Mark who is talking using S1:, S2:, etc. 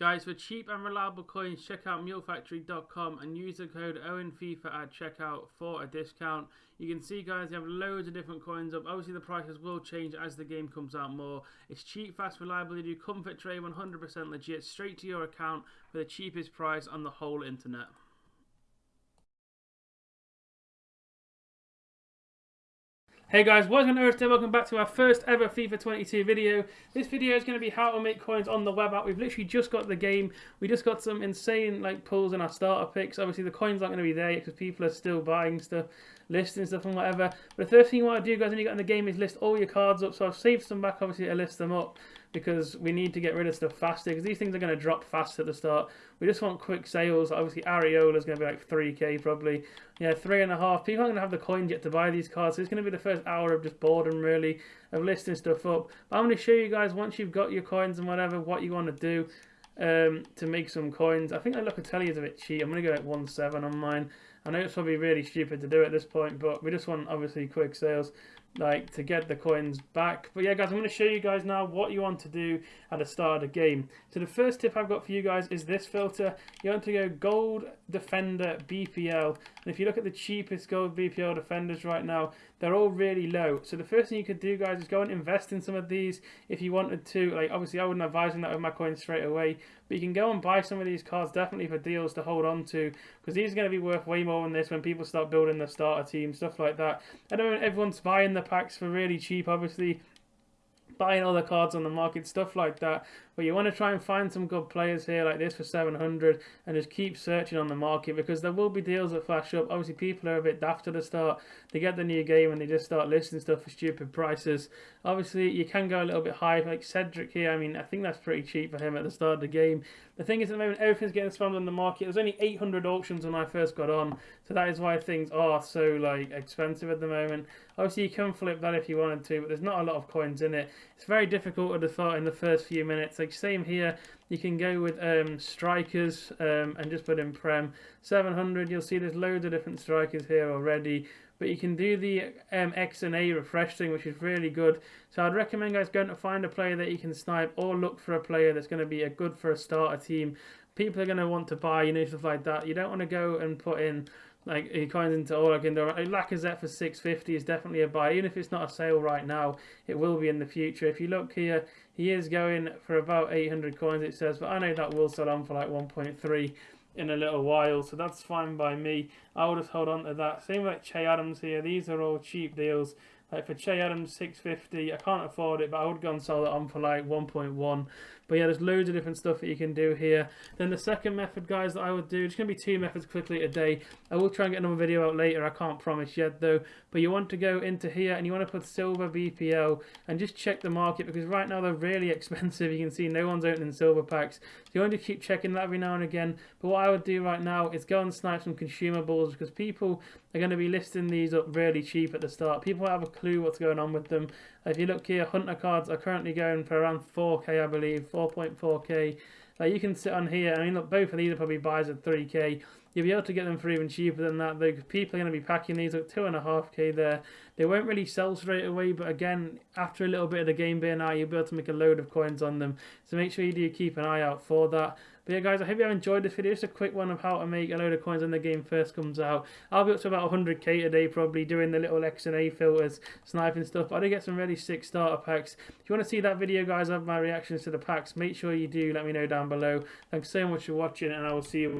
S1: Guys, for cheap and reliable coins, check out mulefactory.com and use the code OwenFIFA at checkout for a discount. You can see, guys, they have loads of different coins up. Obviously, the prices will change as the game comes out more. It's cheap, fast, reliable. They do comfort trade, 100% legit, straight to your account for the cheapest price on the whole internet. Hey guys, what's going on Earth Welcome back to our first ever FIFA 22 video. This video is going to be how to make coins on the web app. We've literally just got the game. We just got some insane like pulls in our starter picks. Obviously the coins aren't going to be there because people are still buying stuff, listing stuff and whatever. But the first thing you want to do guys when you get in the game is list all your cards up. So I've saved some back obviously to list them up because we need to get rid of stuff faster because these things are going to drop fast at the start. We just want quick sales. Obviously, Areola is going to be like 3k probably. Yeah, three and a half. People aren't going to have the coins yet to buy these cards, so it's going to be the first hour of just boredom really of listing stuff up. But I'm going to show you guys once you've got your coins and whatever what you want to do um, to make some coins. I think at Locatelli is a bit cheap. I'm going to go at 1.7 on mine. I know it's probably really stupid to do at this point, but we just want obviously quick sales like to get the coins back. But yeah guys i'm going to show you guys now what you want to do at the start of the game. So the first tip i've got for you guys is this filter. You want to go gold defender bpl and if you look at the cheapest gold bpl defenders right now they're all really low. So the first thing you could do guys is go and invest in some of these if you wanted to. Like obviously i wouldn't advise on that with my coins straight away. But you can go and buy some of these cards definitely for deals to hold on to because these are going to be worth way more than this when people start building their starter team stuff like that. I don't know everyone's buying the packs for really cheap, obviously buying other cards on the market, stuff like that. But you want to try and find some good players here like this for 700 and just keep searching on the market because there will be deals that flash up. Obviously, people are a bit daft at the start. They get the new game and they just start listing stuff for stupid prices. Obviously, you can go a little bit high, like Cedric here. I mean, I think that's pretty cheap for him at the start of the game. The thing is, at the moment, everything's getting spammed on the market. There's only 800 auctions when I first got on, so that is why things are so like expensive at the moment. Obviously, you can flip that if you wanted to, but there's not a lot of coins in it. It's very difficult at the start in the first few minutes. Like same here, you can go with um, strikers um, and just put in Prem 700. You'll see there's loads of different strikers here already but you can do the um, X and A refresh thing, which is really good. So I'd recommend guys going to find a player that you can snipe, or look for a player that's going to be a good for a starter team. People are going to want to buy, you know, stuff like that. You don't want to go and put in like he coins into all like into Lacazette for 650 is definitely a buy even if it's not a sale right now it will be in the future if you look here he is going for about 800 coins it says but I know that will sell on for like 1.3 in a little while, so that's fine by me. I will just hold on to that. Same with Che Adams here. These are all cheap deals. Like for Che Adams, 650. I can't afford it, but I would go and sell it on for like 1.1. But yeah, there's loads of different stuff that you can do here. Then the second method, guys, that I would do, it's going to be two methods quickly a day. I will try and get another video out later. I can't promise yet, though. But you want to go into here and you want to put silver BPL and just check the market because right now they're really expensive. You can see no one's opening silver packs. So you want to keep checking that every now and again. But what I would do right now is go and snipe some consumables because people are going to be listing these up really cheap at the start. People have a clue what's going on with them. If you look here, Hunter cards are currently going for around 4k, I believe, 4.4k. Like you can sit on here. I mean, look, both of these are probably buys at 3k. You'll be able to get them for even cheaper than that. Though people are going to be packing these at two and a half k there. They won't really sell straight away, but again, after a little bit of the game being out, you'll be able to make a load of coins on them. So make sure you do keep an eye out for that. But yeah, guys, I hope you have enjoyed this video. Just a quick one of how to make a load of coins when the game first comes out. I'll be up to about 100k a day probably doing the little X and A filters, sniping stuff. I did get some really sick starter packs. If you want to see that video, guys, of my reactions to the packs, make sure you do let me know down below. Thanks so much for watching, and I will see you